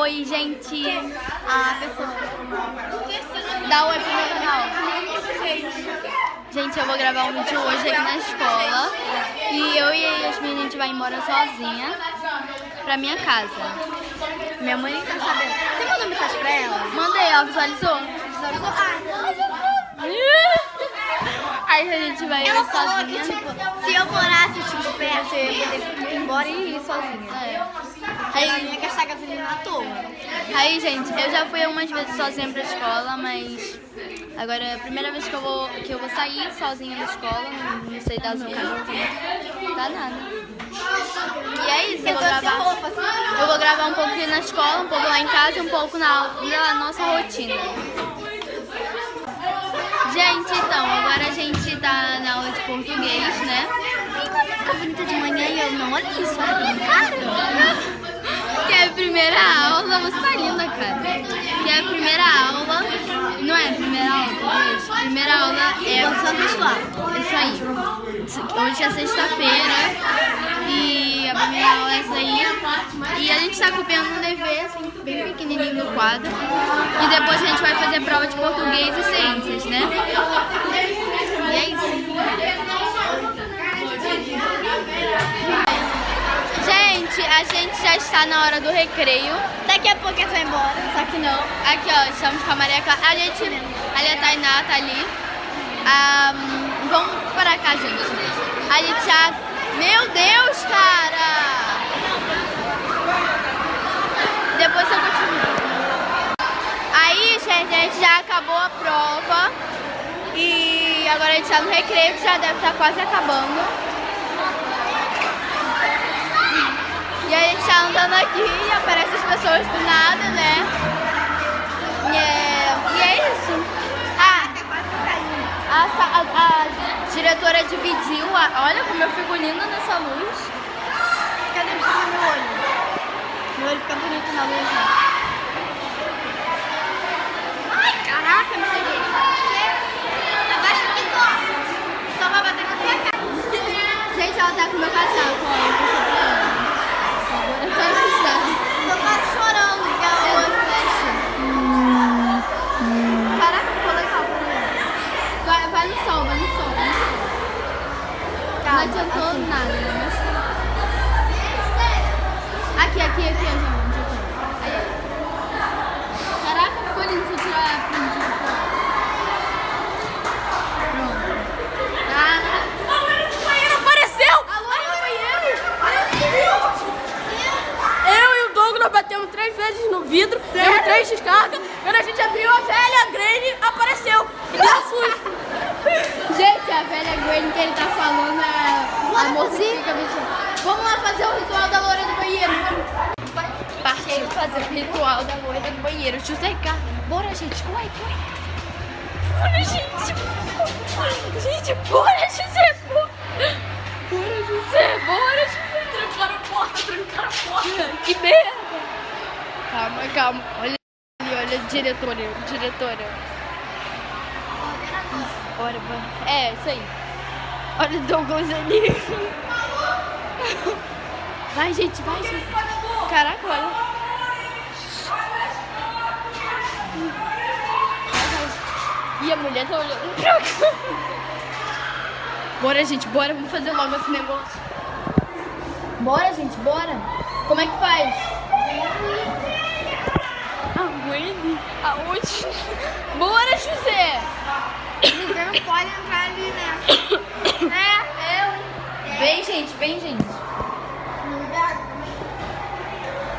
Oi, gente. A pessoa. Dá oi pro meu canal. Gente, eu vou gravar um vídeo hoje aqui na escola. E eu e a Yasmin, a gente vai embora sozinha pra minha casa. Minha mãe tá sabendo. Você mandou mensagem pra ela? Mandei, ela visualizou. Visualizou? Ah, Aí a gente vai ela ir falou sozinha. que, tipo, se eu morasse, tipo, perto, eu ia poder ir embora e ir sozinha. É. Aí ia gastar gasolina à toa. aí, gente, eu já fui algumas vezes sozinha pra escola, mas agora é a primeira vez que eu vou, que eu vou sair sozinha da escola, não, não sei das outras. Tá nada. E é isso, eu vou gravar. roupa, assim. Eu vou gravar um pouco aqui na escola, um pouco lá em casa e um pouco na, na nossa rotina. Gente, então, agora a gente tá na aula de português, né? Fica bonita de manhã e eu não olha isso, olha bem cara. É a primeira aula, você tá linda, cara. Que é a primeira aula, não é a primeira aula, português. Primeira aula é o Santo Escolar. Isso aí. Hoje é sexta-feira e a primeira aula é essa aí. E a gente tá copiando um dever, assim, bem pequenininho no quadro. E depois a gente vai fazer prova de português e ciências, né? E é isso. Gente, a gente já está na hora do recreio. Daqui a pouco você vai embora. Só que não. Aqui, ó, estamos com a Maria Clara. A gente, ali a Tainá tá ali. Vamos para cá, gente. A gente já... Meu Deus, cara! Depois eu continuo. Aí, gente, a gente já acabou a prova. E agora a gente tá no recreio, que já deve estar quase acabando. E a gente tá andando aqui e aparecem as pessoas do nada, né? E é, e é isso. Ah, a, a- a diretora dividiu, a, olha como eu fico linda nessa luz. Cadê meu olho? Meu olho fica bonito na luz, né? Ai, caraca, me cheguei. Abaixa aqui, só. Só vai bater na sua cara. Gente, ela tá com meu casaco, ó, adiantou assim. nada, né? Mas tá. Aqui, aqui, aqui, gente. Aqui. Caraca, ficou lindo. Eu tirar a print aqui. Pronto. Ah, Apareceu! alô, no banheiro. Eu e o Douglas batemos três vezes no vidro, deu três descargas. Quando a gente abriu a velha, a Granny apareceu. E deu susto. Gente, a velha Gwen que ele tá falando é a moça que fica mexendo. Vamos lá fazer o ritual da loira do banheiro. Partiu fazer o ritual da loira do banheiro. José Carlos. Bora, gente. Corre, corre. Bora, gente. Gente, bora, José. Bora, Bora, José. Bora, José. Trancaram a porta, trancaram a porta. Que merda. Calma, calma. Olha ali, olha a diretora. Diretora. Bora, bora. É, isso aí. Olha o Douglas ali. Vai, gente, vai, gente. Caraca, olha. E a mulher tá olhando pra cá. Bora, gente, bora. Vamos fazer logo esse negócio. Bora, gente, bora. Como é que faz? A Wendy? Aonde? Bora, José. Ninguém não pode entrar ali, né? É, eu. Vem, gente, vem, gente.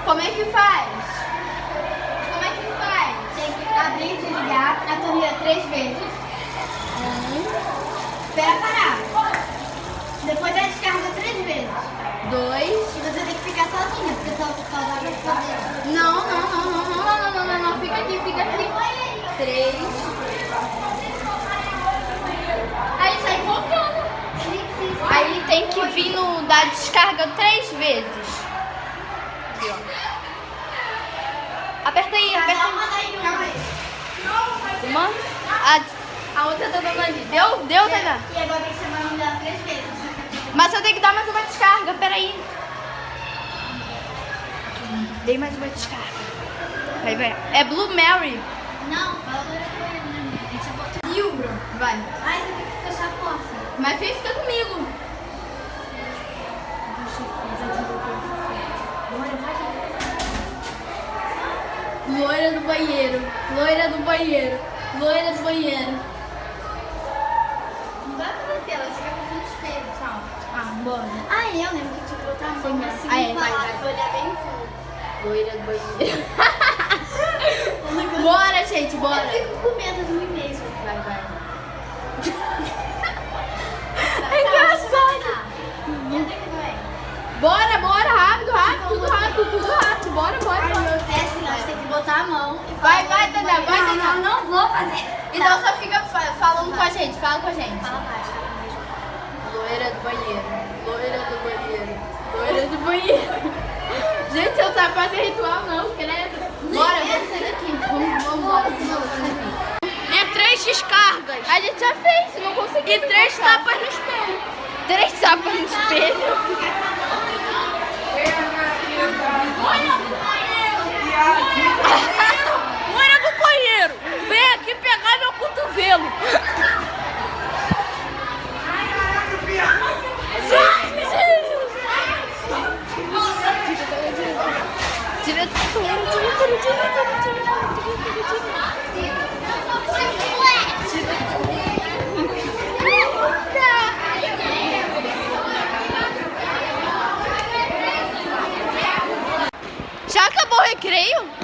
Como é que faz? Abrir e desligar a torneira três vezes. Um. Espera parar. Depois a descarga três vezes. Dois. E você tem que ficar sozinha, porque só só dá pra fazer. Não, não, não, não, não, não, não, não, não. Fica aqui, fica aqui. Três. Aí sai voltando. Aí tem que vir no da descarga três vezes. Aqui, ó. Aperta aí, aperta aí. Calma aí. Uma. A, a outra tá dando ali. Deu? Deu, Tainá? E agora tem que o nome dela três vezes. Mas eu tenho que dar mais uma descarga, peraí. Dei mais uma descarga. Vai, vai. É Blue Mary. Não, né? Livro. Vai. Ai, você tem que fechar a porta. Mas fica comigo. Loira do banheiro. Loira do banheiro. Loira do banheiro. Não dá pra ver, ela fica com o espelho, tchau. Ah, bora. Ah, eu lembro que tinha que botar a mão Sim, assim ah, é, vai, vai. olhar bem fundo. Loira do banheiro. bora, gente, bora. Eu fico com medo de mim mesmo. Vai, vai. É engraçado. Onde é que vai? Bora, bora, rápido, rápido, tudo rápido, tudo rápido. Bora, bora, Ai, bora. meu teste, nós tem que botar a mão e Vai, falar vai, no Tadá, vai, banheiro. Tadá. Não, fazer. Então só fica fa- falando com a gente, fala com a gente. Fala baixo, fala baixo. Loira do banheiro, loira do banheiro, loira do banheiro. Gente, eu tava fazendo ritual não, credo. Bora, vamos sair daqui. Vamos, vamos, embora. É três descargas. A gente já fez, não consegui. E três tapas no espelho. Três tapas no espelho. Loira do banheiro, vem aqui pegar meu cotovelo. Diretora, diretora, diretora, diretora, Já acabou o recreio?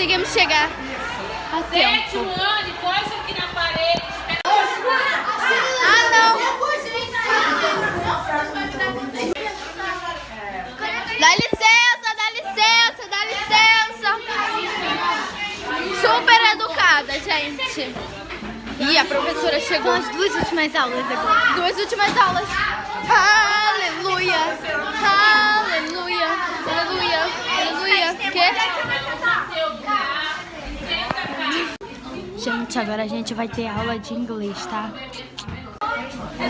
Conseguimos chegar a tempo. Joane, coisa aqui na parede. Ah, não! Dá licença, dá licença, dá licença! Super educada, gente! E a professora chegou. As duas últimas aulas agora. Duas últimas aulas. Aleluia! Aleluia! Aleluia! Aleluia! Que? Gente, agora a gente vai ter aula de inglês, tá?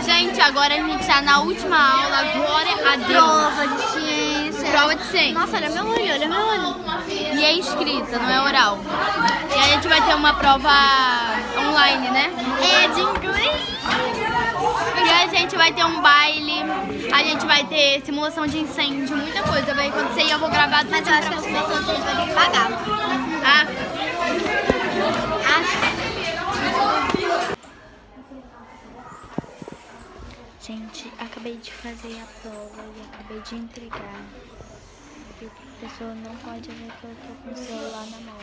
Gente, agora a gente tá na última aula. Glória a. Prova de ciência. Prova de ciência. Nossa, olha meu olho, olha meu olho. E é escrita, não é oral. E a gente vai ter uma prova online, né? É de inglês. E a gente vai ter um baile, a gente vai ter simulação de incêndio, muita coisa vai acontecer e eu vou gravar tudo Mas eu acho que a situação a gente vai ter que pagar. Ah, Gente, acabei de fazer a prova e acabei de entregar. E o professor não pode ver que eu tô com o celular na mão.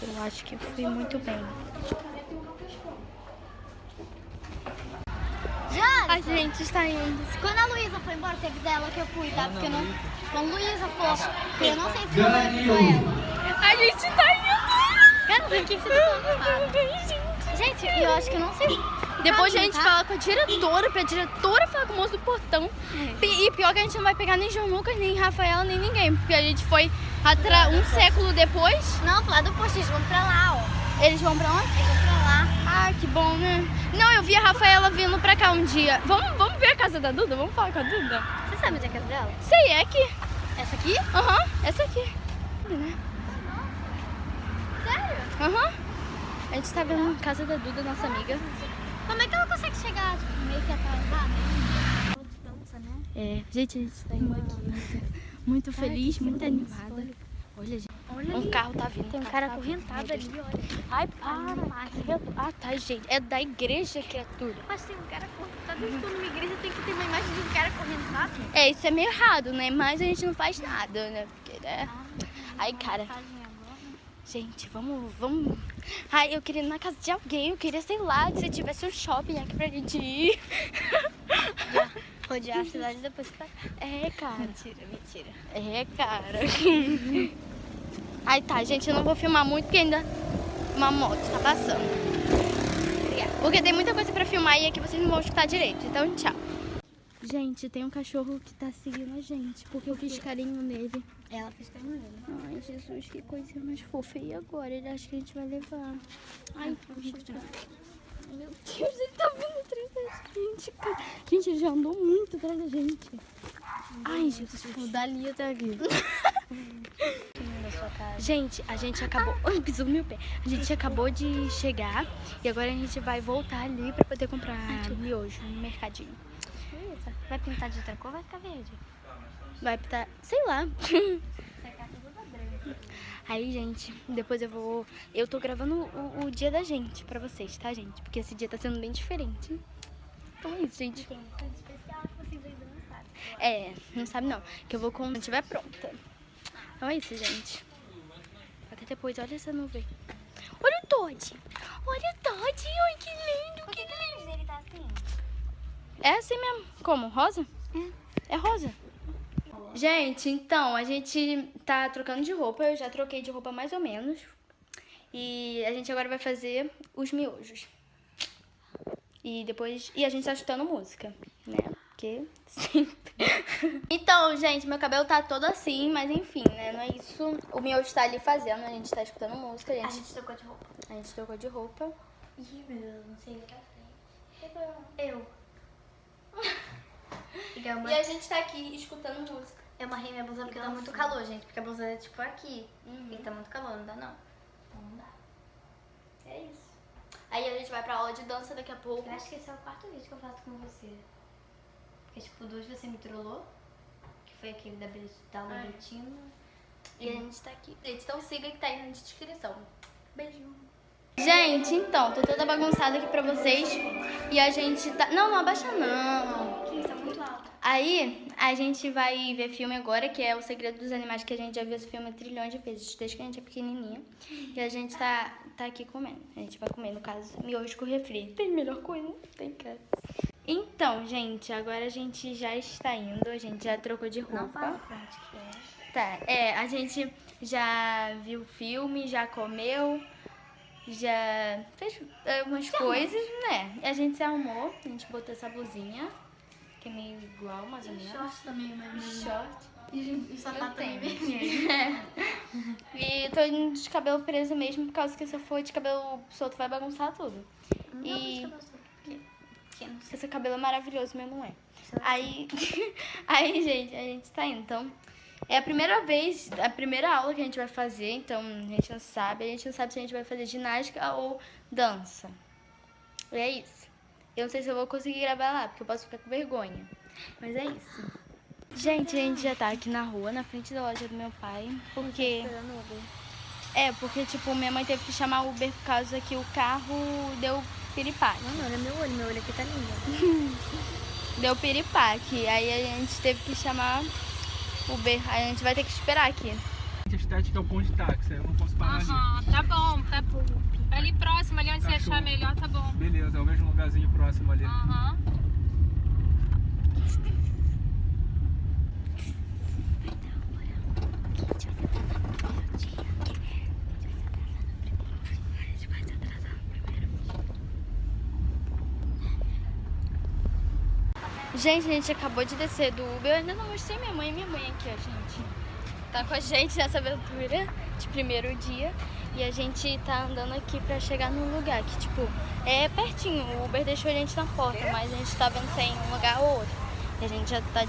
Eu acho que eu fui muito bem. Já? a gente está indo. Quando a Luísa foi embora, você avisa ela que eu fui, tá? Porque eu não. Quando a Luísa for, porque eu não sei se eu avisou ela. A gente tá indo. Que você tá? Gente, eu acho que eu não sei. Depois a Tá, gente tá? fala com a diretora, pra diretora falar com o moço do portão. E pior que a gente não vai pegar nem João Lucas, nem Rafaela, nem ninguém. Porque a gente foi atra- um século depois. Não, pro lado do posto, eles vão pra lá, ó. Eles vão pra onde? Eles vão pra lá. Ah, que bom, né? Não, eu vi a Rafaela vindo pra cá um dia. Vamos, vamos ver a casa da Duda? Vamos falar com a Duda? Você sabe onde é a casa dela? Sei, é aqui. Essa aqui? Aham, essa aqui. Né? Aham. A gente tá vendo a casa da Duda, nossa amiga. Como é que ela consegue chegar, tipo, meio que atrasada? Dança, né? É, gente, a gente tá indo aqui. Muito feliz, muito animada. Olha, gente. Olha Um carro tá vindo. Tem um cara acorrentado ali, olha. Ai, para. Ah, tá, gente. É da igreja, criatura. Mas tem um cara acorrentado. Eu estou numa igreja, tem que ter uma imagem de um cara acorrentado. É, isso é meio errado, né? Mas a gente não faz nada, né? Porque, né? Ai, cara. Gente, vamos, vamos. Ai, eu queria ir na casa de alguém. Eu queria, sei lá, se tivesse um shopping aqui pra gente ir. Rodear a cidade depois pra. É, cara. Mentira, mentira. É, cara. Aí tá, gente, eu não vou filmar muito porque ainda uma moto tá passando. Porque tem muita coisa pra filmar e aqui vocês não vão escutar direito. Então, tchau. Gente, tem um cachorro que tá seguindo a gente, porque eu fiz carinho nele. Ela fez carinho nele. Ai, Jesus, que coisa mais fofa. E agora? Ele acha que a gente vai levar. Ai, gente. Meu Deus, ele tá vindo atrás da gente, cara. Gente, ele já andou muito atrás da gente. Ai, Jesus, o Dali tá aqui. Gente, a gente acabou. Ai, pisou no meu pé. A gente acabou de chegar e agora a gente vai voltar ali pra poder comprar miojo no mercadinho. Beleza. Vai pintar de outra cor vai ficar verde? Vai pintar, sei lá. Aí, gente, depois eu vou. Eu tô gravando o, o dia da gente pra vocês, tá, gente? Porque esse dia tá sendo bem diferente. Então é isso, gente. Tem uma coisa especial que vocês ainda não sabem. É, não sabe não. Que eu vou quando estiver pronta. Então é isso, gente. Até depois, olha essa nuvem. Olha o Todd. Olha o Todd. Ai, que lindo, que lindo. Ele tá assim? É assim mesmo. Como? Rosa? É rosa. Gente, então, a gente tá trocando de roupa. Eu já troquei de roupa mais ou menos. E a gente agora vai fazer os miojos. E depois. E a gente tá escutando música, né? Porque sempre. então, gente, meu cabelo tá todo assim, mas enfim, né? Não é isso. O miojo tá ali fazendo, a gente tá escutando música, a A gente, gente trocou de roupa. a gente trocou de roupa. Ih, meu Deus, não sei ligar Eu. Ligar uma... E a gente tá aqui escutando música. Eu amarrei minha blusa porque tá muito calor, gente. Porque a blusa é tipo aqui. Uhum. E tá muito calor, não dá não. Então não dá. É isso. Aí a gente vai pra aula de dança daqui a pouco. Eu acho que esse é o quarto vídeo que eu faço com você. Porque tipo, duas você me trollou. Que foi aquele da, da aula. Betina. E a gente tá aqui. Gente, então siga que tá aí na descrição. Beijo. Gente, então, tô toda bagunçada aqui pra vocês. E a gente tá. Não, não abaixa não. Que isso, tá alto. Aí, a gente vai ver filme agora, que é O Segredo dos Animais, que a gente já viu esse filme trilhões de vezes, desde que a gente é pequenininha. E a gente tá, tá aqui comendo. A gente vai comer, no caso, miojo com refri. Tem melhor coisa? Tem, cara. Então, gente, agora a gente já está indo, a gente já trocou de roupa. Não fala que é. Tá, é, a gente já viu o filme, já comeu, já fez é, umas coisas, né? E a gente se arrumou, a gente botou essa blusinha, que é meio igual, mais ou menos. Short também, mas... Short. E o sapato também tênis. vermelho. E tô indo de cabelo preso mesmo, por causa que se eu for de cabelo solto vai bagunçar tudo. E Que não sei. esse cabelo é maravilhoso, meu não é. Aí, aí, gente, a gente tá indo. Então, é a primeira vez, a primeira aula que a gente vai fazer, então a gente não sabe. A gente não sabe se a gente vai fazer ginástica ou dança. E é isso. Eu não sei se eu vou conseguir gravar lá, porque eu posso ficar com vergonha. Mas é isso. Gente, a gente já tá aqui na rua, na frente da loja do meu pai, porque... Esperando o Uber. É, porque, tipo, minha mãe teve que chamar o Uber por causa que o carro deu piripaque. Não, olha meu olho. Meu olho aqui tá lindo. Deu piripaque. Aí a gente teve que chamar o Uber. Aí a gente vai ter que esperar aqui. A estética é o ponto de táxi, aí eu não posso parar. Aham, tá bom, tá bom. Ali próximo, ali onde você achar melhor, tá bom. Beleza, eu vejo um lugarzinho próximo ali. Aham. Gente, a gente acabou de descer do Uber. Eu ainda não mostrei minha mãe. Minha mãe aqui, ó, gente. Tá com a gente nessa aventura de primeiro dia. E a gente tá andando aqui pra chegar num lugar que, tipo, é pertinho. O Uber deixou a gente na porta, mas a gente tá vendo se é em um lugar ou outro. E a gente já tá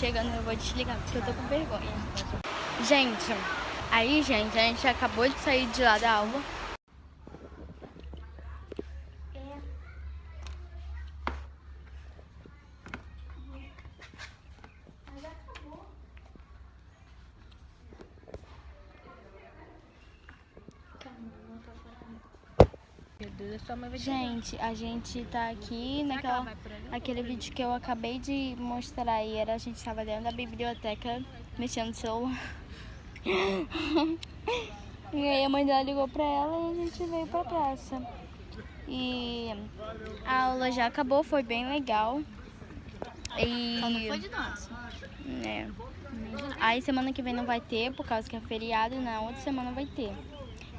chegando. Eu vou desligar porque eu tô com vergonha. Gente, aí, gente, a gente acabou de sair de lá da aula. Meu Deus, a sua mãe vai te Gente, a gente tá aqui naquela, aquele vídeo que eu acabei de mostrar aí. Era, a gente tava dentro da biblioteca mexendo no celular. e aí a mãe dela ligou pra ela e a gente veio pra praça. E a aula já acabou, foi bem legal. E... Só não foi de dança. É. Aí semana que vem não vai ter, por causa que é feriado, e na outra semana vai ter.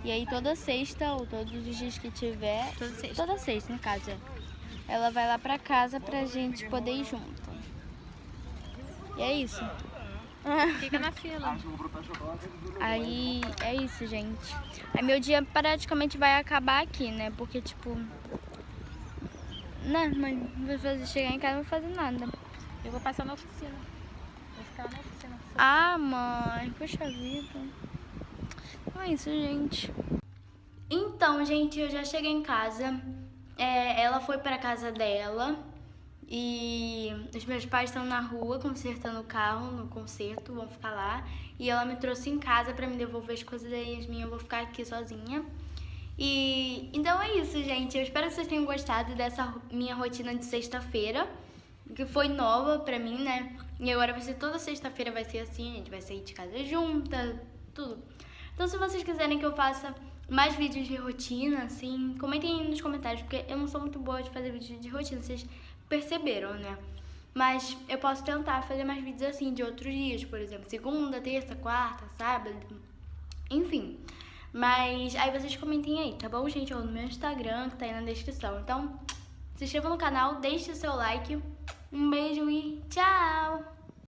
E aí toda sexta, ou todos os dias que tiver. Toda sexta. Toda sexta, no caso, é. Ela vai lá pra casa pra gente poder ir junto. E é isso. Fica na fila. Aí é isso, gente. Aí meu dia praticamente vai acabar aqui, né? Porque, tipo. Né, mãe? Vou fazer, chegar em casa não vou fazer nada. Eu vou passar na oficina. Vou ficar na oficina. Ah, mãe, poxa vida. Então é isso, gente. Então, gente, eu já cheguei em casa. É, ela foi pra casa dela. E os meus pais estão na rua consertando o carro no conserto, vão ficar lá. E ela me trouxe em casa pra me devolver as coisas da Yasmin, eu vou ficar aqui sozinha. E então é isso, gente. Eu espero que vocês tenham gostado dessa minha rotina de sexta-feira, que foi nova pra mim, né? E agora vai ser toda sexta-feira vai ser assim, a gente vai sair de casa junta, tudo. Então se vocês quiserem que eu faça mais vídeos de rotina, assim, comentem aí nos comentários, porque eu não sou muito boa de fazer vídeos de rotina, vocês perceberam, né? Mas eu posso tentar fazer mais vídeos assim de outros dias, por exemplo, segunda, terça, quarta, sábado, enfim. Mas aí vocês comentem aí, tá bom, gente? Ou no meu Instagram, que tá aí na descrição. Então, se inscreva no canal, deixe o seu like. Um beijo e tchau!